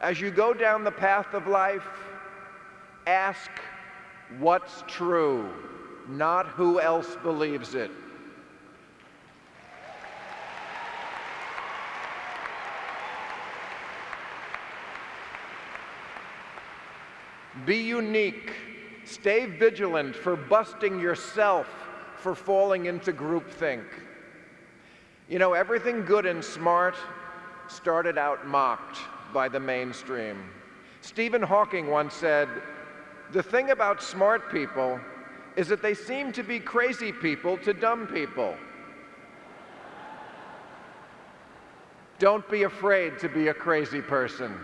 As you go down the path of life, ask what's true, not who else believes it. Be unique. Stay vigilant for busting yourself for falling into groupthink. You know, everything good and smart started out mocked by the mainstream. Stephen Hawking once said, the thing about smart people is that they seem to be crazy people to dumb people. Don't be afraid to be a crazy person.